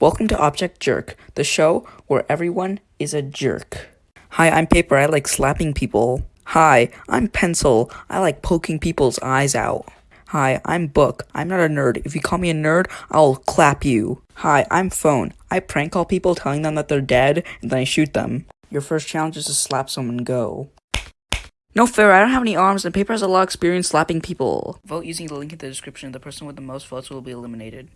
Welcome to Object Jerk, the show where everyone is a jerk. Hi, I'm Paper. I like slapping people. Hi, I'm Pencil. I like poking people's eyes out. Hi, I'm Book. I'm not a nerd. If you call me a nerd, I'll clap you. Hi, I'm Phone. I prank call people telling them that they're dead and then I shoot them. Your first challenge is to slap someone go. No fair, I don't have any arms and Paper has a lot of experience slapping people. Vote using the link in the description. The person with the most votes will be eliminated.